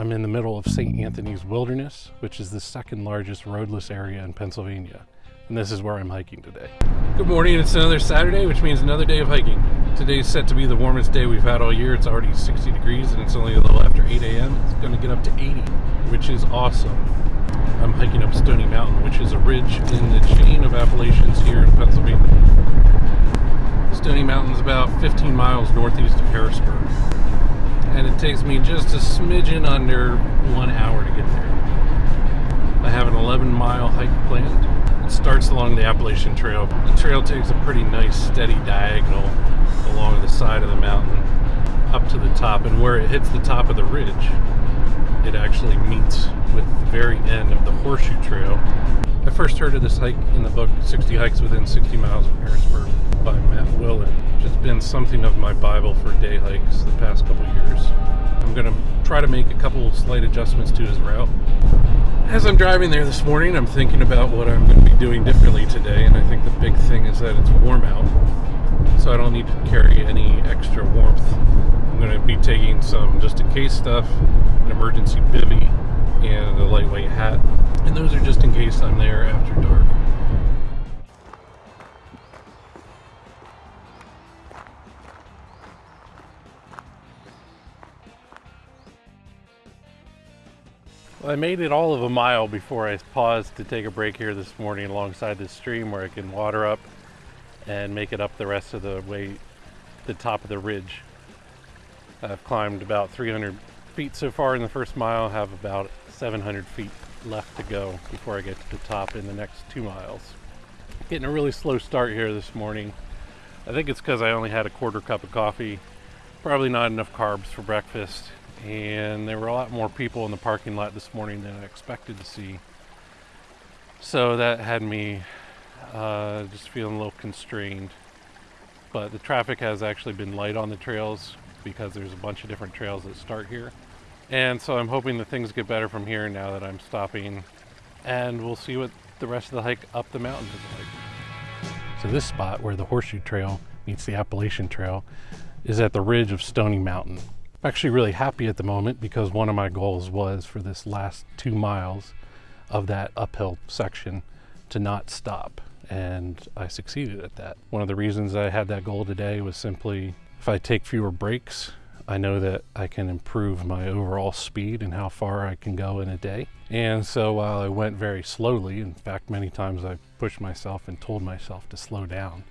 I'm in the middle of St. Anthony's Wilderness, which is the second largest roadless area in Pennsylvania. And this is where I'm hiking today. Good morning, it's another Saturday, which means another day of hiking. Today's set to be the warmest day we've had all year. It's already 60 degrees and it's only a little after 8 a.m. It's gonna get up to 80, which is awesome. I'm hiking up Stony Mountain, which is a ridge in the chain of Appalachians here in Pennsylvania. Stony Mountain's about 15 miles northeast of Harrisburg. And it takes me just a smidgen under one hour to get there. I have an 11 mile hike planned. It starts along the Appalachian Trail. The trail takes a pretty nice steady diagonal along the side of the mountain up to the top and where it hits the top of the ridge it actually meets with the very end of the Horseshoe Trail. I first heard of this hike in the book 60 Hikes Within 60 Miles of Harrisburg by Matt Willen. It's been something of my Bible for day hikes the past couple years. I'm going to try to make a couple slight adjustments to his route. As I'm driving there this morning, I'm thinking about what I'm going to be doing differently today, and I think the big thing is that it's warm out, so I don't need to carry any extra warmth. I'm going to be taking some just in case stuff, an emergency bivy, and a lightweight hat, and those are just in case I'm there after dark. Well, I made it all of a mile before I paused to take a break here this morning alongside this stream where I can water up and make it up the rest of the way the top of the ridge. I've climbed about 300 feet so far in the first mile, have about 700 feet left to go before I get to the top in the next two miles. Getting a really slow start here this morning. I think it's because I only had a quarter cup of coffee, probably not enough carbs for breakfast, and there were a lot more people in the parking lot this morning than I expected to see. So that had me uh, just feeling a little constrained. But the traffic has actually been light on the trails because there's a bunch of different trails that start here. And so I'm hoping that things get better from here now that I'm stopping. And we'll see what the rest of the hike up the mountain is like. So this spot where the Horseshoe Trail meets the Appalachian Trail is at the ridge of Stony Mountain. I'm actually really happy at the moment because one of my goals was for this last two miles of that uphill section to not stop and I succeeded at that. One of the reasons I had that goal today was simply if I take fewer breaks, I know that I can improve my overall speed and how far I can go in a day. And so while I went very slowly, in fact, many times I pushed myself and told myself to slow down,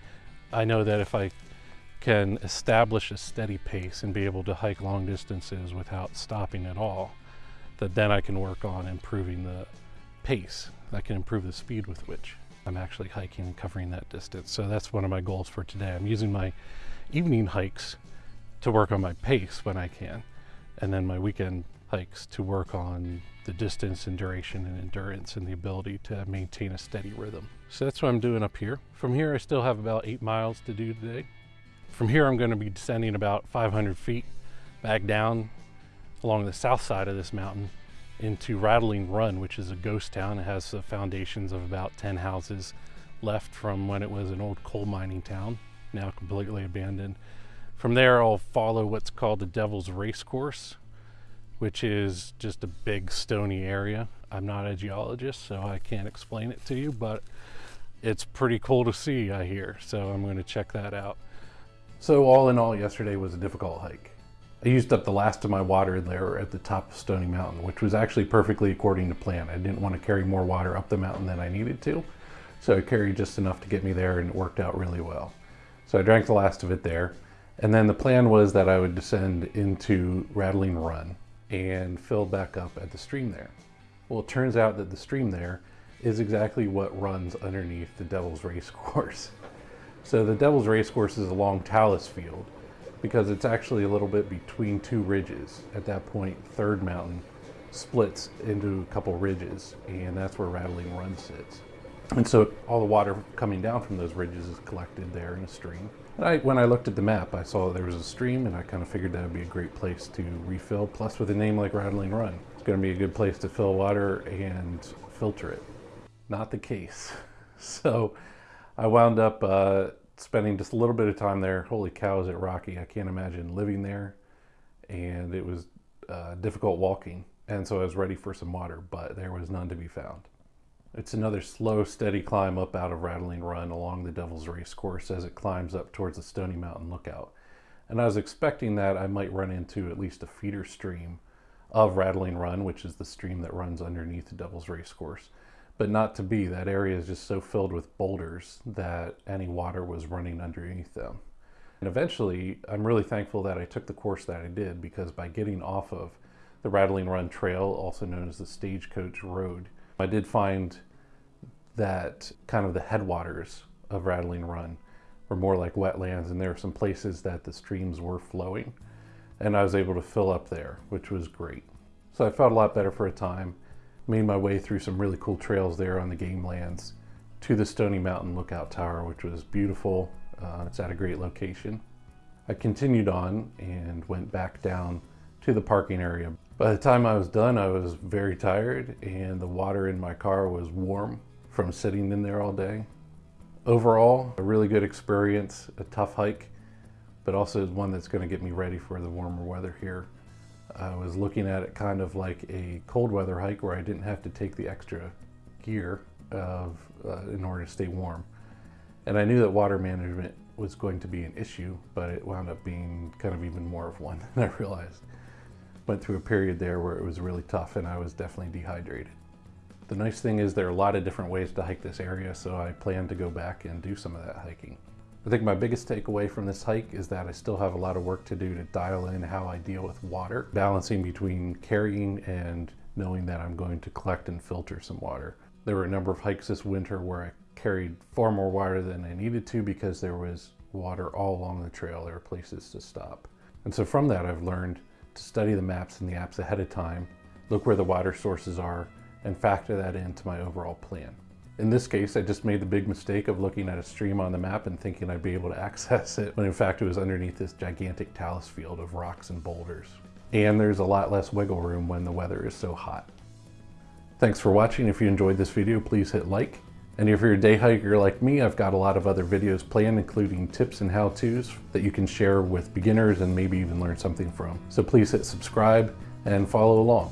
I know that if I can establish a steady pace and be able to hike long distances without stopping at all, that then I can work on improving the pace. I can improve the speed with which I'm actually hiking and covering that distance. So that's one of my goals for today. I'm using my evening hikes to work on my pace when I can, and then my weekend hikes to work on the distance and duration and endurance and the ability to maintain a steady rhythm. So that's what I'm doing up here. From here, I still have about eight miles to do today. From here, I'm going to be descending about 500 feet back down along the south side of this mountain into Rattling Run, which is a ghost town. It has the foundations of about 10 houses left from when it was an old coal mining town, now completely abandoned. From there, I'll follow what's called the Devil's Race Course, which is just a big stony area. I'm not a geologist, so I can't explain it to you, but it's pretty cool to see, I hear. So I'm going to check that out. So all in all, yesterday was a difficult hike. I used up the last of my water there at the top of Stony Mountain, which was actually perfectly according to plan. I didn't want to carry more water up the mountain than I needed to. So I carried just enough to get me there and it worked out really well. So I drank the last of it there. And then the plan was that I would descend into Rattling Run and fill back up at the stream there. Well, it turns out that the stream there is exactly what runs underneath the Devil's Race Course. So the Devil's Race Course is along Talus Field because it's actually a little bit between two ridges. At that point, Third Mountain splits into a couple ridges, and that's where Rattling Run sits. And so all the water coming down from those ridges is collected there in a stream. And I, when I looked at the map, I saw there was a stream, and I kind of figured that would be a great place to refill. Plus, with a name like Rattling Run, it's going to be a good place to fill water and filter it. Not the case. So I wound up uh, spending just a little bit of time there. Holy cow, is it rocky? I can't imagine living there. And it was uh, difficult walking and so I was ready for some water, but there was none to be found. It's another slow, steady climb up out of Rattling Run along the Devil's Race course as it climbs up towards the Stony Mountain Lookout. And I was expecting that I might run into at least a feeder stream of Rattling Run, which is the stream that runs underneath the Devil's Race course. But not to be, that area is just so filled with boulders that any water was running underneath them. And eventually, I'm really thankful that I took the course that I did because by getting off of the Rattling Run Trail, also known as the Stagecoach Road, I did find that kind of the headwaters of Rattling Run were more like wetlands and there were some places that the streams were flowing and I was able to fill up there, which was great. So I felt a lot better for a time, made my way through some really cool trails there on the game lands to the Stony Mountain Lookout Tower, which was beautiful. Uh, it's at a great location. I continued on and went back down to the parking area. By the time I was done, I was very tired and the water in my car was warm from sitting in there all day. Overall, a really good experience, a tough hike, but also one that's going to get me ready for the warmer weather here. I was looking at it kind of like a cold weather hike where I didn't have to take the extra gear of, uh, in order to stay warm. And I knew that water management was going to be an issue, but it wound up being kind of even more of one than I realized. Went through a period there where it was really tough and I was definitely dehydrated. The nice thing is there are a lot of different ways to hike this area, so I plan to go back and do some of that hiking. I think my biggest takeaway from this hike is that I still have a lot of work to do to dial in how I deal with water, balancing between carrying and knowing that I'm going to collect and filter some water. There were a number of hikes this winter where I carried far more water than I needed to because there was water all along the trail. There were places to stop. And so from that, I've learned to study the maps and the apps ahead of time, look where the water sources are, and factor that into my overall plan. In this case, I just made the big mistake of looking at a stream on the map and thinking I'd be able to access it, when in fact it was underneath this gigantic talus field of rocks and boulders. And there's a lot less wiggle room when the weather is so hot. Thanks for watching. If you enjoyed this video, please hit like. And if you're a day hiker like me, I've got a lot of other videos planned, including tips and how-tos that you can share with beginners and maybe even learn something from. So please hit subscribe and follow along.